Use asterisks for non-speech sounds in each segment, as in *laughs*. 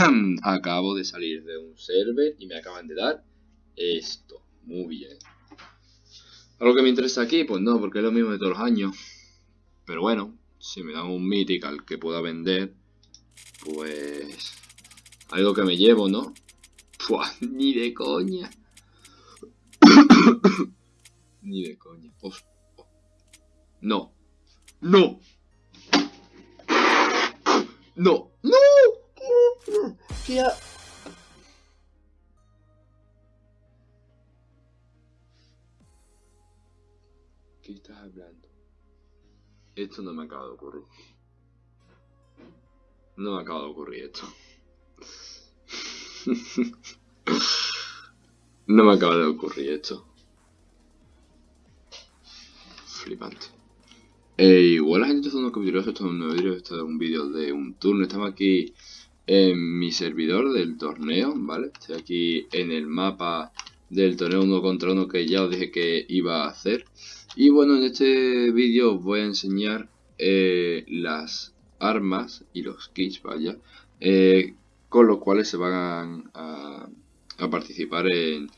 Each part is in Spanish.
*clears throat* Acabo de salir de un server y me acaban de dar esto. Muy bien. ¿Algo que me interesa aquí? Pues no, porque es lo mismo de todos los años. Pero bueno, si me dan un Mythical que pueda vender, pues... Algo que me llevo, ¿no? Pues *laughs* ni de coña. *coughs* ni de coña. No. No. No. No. ¿Qué, ¿Qué estás hablando? Esto no me acaba de ocurrir. No me acaba de ocurrir esto. *laughs* no me acaba de ocurrir esto. Flipante. Eh, igual la gente está unos capítulos, esto es un nuevo vídeo, esto es un vídeo de un turno. Estamos aquí en mi servidor del torneo, ¿vale? Estoy aquí en el mapa del torneo uno contra uno que ya os dije que iba a hacer. Y bueno, en este vídeo os voy a enseñar eh, las armas y los kits, vaya, eh, con los cuales se van a, participar en,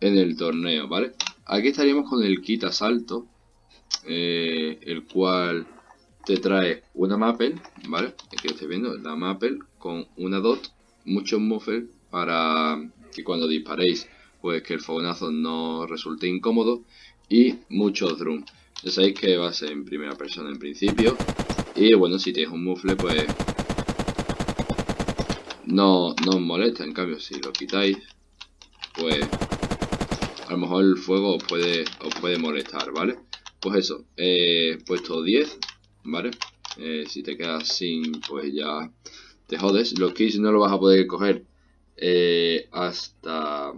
el torneo, ¿vale? Aquí estaríamos con el kit asalto, eh, el cual te trae una Maple, ¿vale? Aquí lo estáis viendo, la Maple con una dot, muchos muffles para que cuando disparéis, pues que el fogonazo no resulte incómodo y muchos drums. Ya sabéis que va a ser en primera persona en principio. Y bueno, si tenéis un muffle, pues no, no os molesta. En cambio, si lo quitáis, pues a lo mejor el fuego os puede, os puede molestar, ¿vale? Pues eso, he puesto 10, ¿vale? Eh, si te quedas sin, pues ya te jodes. Los kits no lo vas a poder coger eh, hasta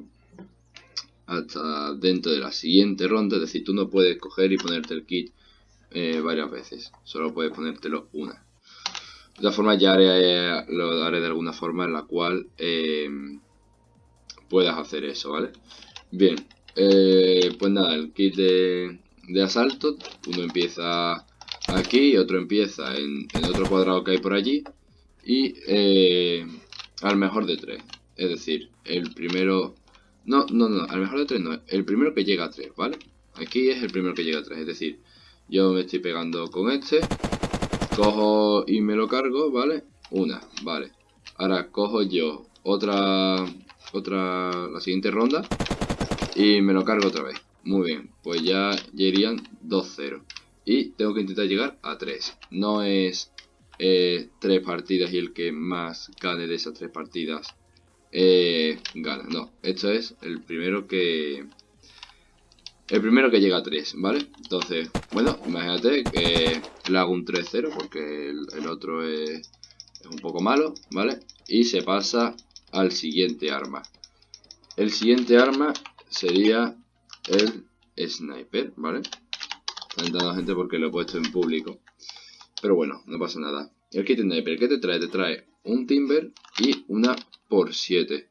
hasta dentro de la siguiente ronda, es decir, tú no puedes coger y ponerte el kit eh, varias veces, solo puedes ponértelo una. De todas formas ya haré, lo haré de alguna forma en la cual puedas hacer eso, ¿vale? Bien, pues nada, el kit de, asalto, uno empieza aquí otro empieza en, en otro cuadrado que hay por allí y al mejor de tres. Es decir, el primero no, no, no, al mejor de 3 no. El primero que llega a 3, ¿vale? Aquí es el primero que llega a 3, es decir, yo me estoy pegando con este, cojo y me lo cargo, ¿vale? Una, vale. Ahora cojo yo otra, otra, la siguiente ronda y me lo cargo otra vez. Muy bien, pues ya, ya irían 2-0. Y tengo que intentar llegar a 3. No es eh, 3 partidas y el que más gane de esas 3 partidas eh, gana. No, esto es el primero que... El primero que llega a 3, ¿vale? Entonces, bueno, imagínate que le hago un 3-0 porque el, otro es, es, un poco malo, ¿vale? Y se pasa al siguiente arma. El siguiente arma sería el sniper, ¿vale? Está entrando la gente porque lo he puesto en público. Pero bueno, no pasa nada. El kit sniper, ¿qué te trae? Te trae un timber y una por 7.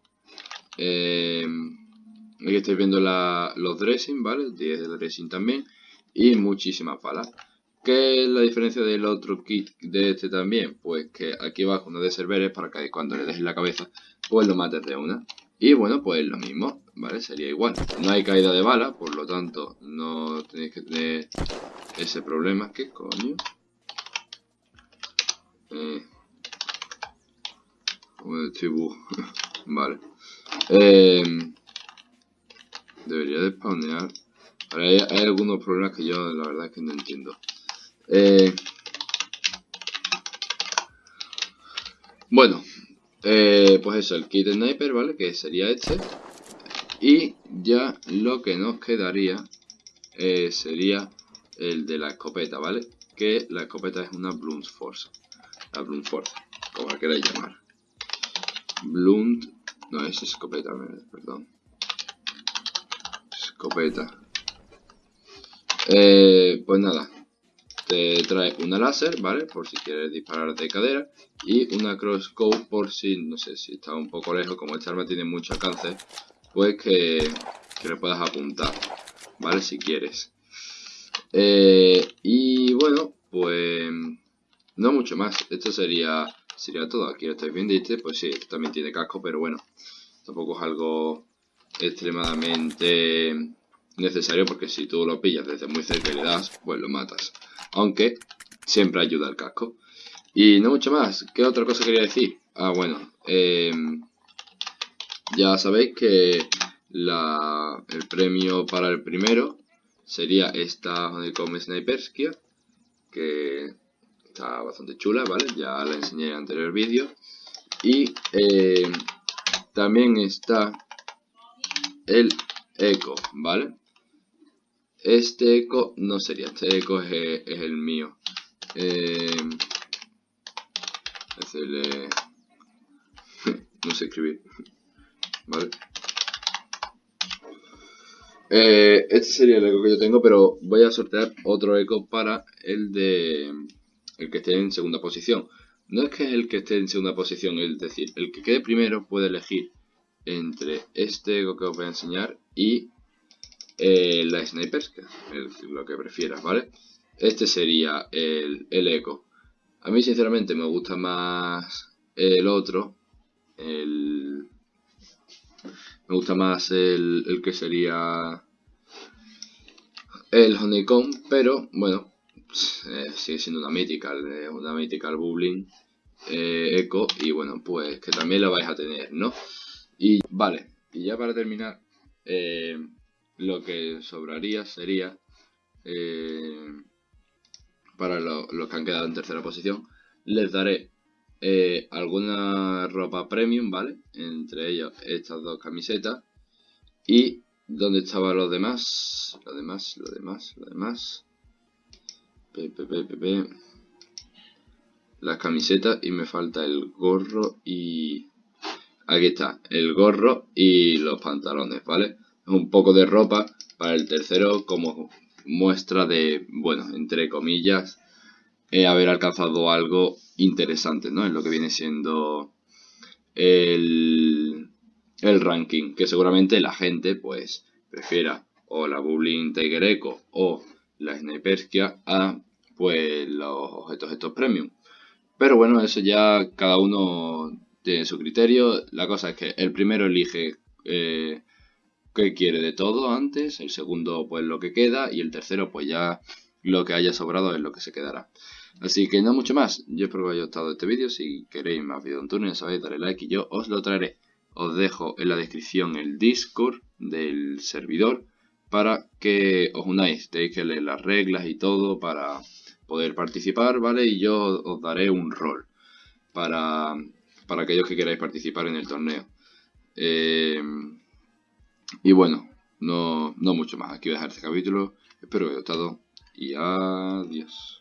Eh, aquí estáis viendo los dressing, ¿vale? 10 de dressing también. Y muchísimas balas. ¿Qué es la diferencia del otro kit de este también? Pues que aquí abajo uno de serveres para que cuando le dejes la cabeza, pues lo mates de una. Y bueno, pues lo mismo, ¿vale? Sería igual. No hay caída de bala, por lo tanto no tenéis que tener ese problema. ¿Qué coño? Eh, *laughs* vale. Eh, debería de spawnear. hay, algunos problemas que yo la verdad es que no entiendo. Eh, bueno, eh, pues eso, el kit sniper, ¿vale? Que sería este. Y ya lo que nos quedaría sería el de la escopeta, ¿vale? Que la escopeta es una Blunt Force. La Blunt Force, como la queráis llamar. Blunt. No, es escopeta, perdón. Escopeta. Eh, pues nada. Te trae una láser, ¿vale? Por si quieres disparar de cadera. Y una crossbow por si, no sé, si está un poco lejos. Como esta arma tiene mucho alcance. Pues que, que le puedas apuntar. ¿Vale? Si quieres. Eh, y bueno, pues no mucho más. Esto sería sería todo. Aquí lo estáis viendo, este, pues sí, este también tiene casco, pero bueno, tampoco es algo extremadamente necesario porque si tú lo pillas desde muy cerca y le das, pues lo matas. Aunque siempre ayuda el casco. Y no mucho más. ¿Qué otra cosa quería decir? Ah, bueno. Em, ya sabéis que el premio para el primero sería esta Honeycomb Sniperskia. Que está bastante chula, ¿vale? Ya la enseñé en el anterior vídeo. Y em, también está el eco, ¿vale? Este eco no sería, este eco es, el mío. Eh, es el... Eh, *laughs* no sé escribir. ¿Vale? Eh, este sería el eco que yo tengo, pero voy a sortear otro eco para el de... El que esté en segunda posición. No es que el que esté en segunda posición, es decir, el que quede primero puede elegir entre este eco que os voy a enseñar y eh, la sniper, que es lo que prefieras, ¿vale? Este sería el, el eco. A mí sinceramente me gusta más el otro, el... Me gusta más el, que sería el Honeycomb, pero bueno, eh, sigue siendo una Mythical, eh, una Mythical Bubbling eh, Echo y bueno, pues que también la vais a tener, ¿no? Y vale, y ya para terminar, eh, lo que sobraría sería, eh, para los que han quedado en tercera posición, les daré eh, alguna ropa premium, ¿vale? Entre ellos estas dos camisetas. Y donde estaban los demás, los demás, los demás, los demás. Las camisetas y me falta el gorro y Aquí está, el gorro y los pantalones, ¿vale? Un poco de ropa para el tercero como muestra de, bueno, entre comillas, eh, haber alcanzado algo interesante, ¿no? En lo que viene siendo el, el ranking, que seguramente la gente, pues, prefiera o la Bubbling Tiger Echo o la Sniperskia a, pues, los objetos estos premium. Pero bueno, eso ya cada uno de su criterio. La cosa es que el primero elige eh, qué quiere de todo antes, el segundo pues lo que queda y el tercero pues ya lo que haya sobrado es lo que se quedará. Así que no mucho más, yo espero que haya gustado este vídeo, si queréis más vídeos en turno ya sabéis, darle like y yo os lo traeré. Os dejo en la descripción el Discord del servidor para que os unáis, tenéis que leer las reglas y todo para poder participar, ¿vale? Y yo os daré un rol para para aquellos que queráis participar en el torneo. Eh, y bueno, no, no mucho más. Aquí voy a dejar este capítulo. Espero que os haya gustado y adiós.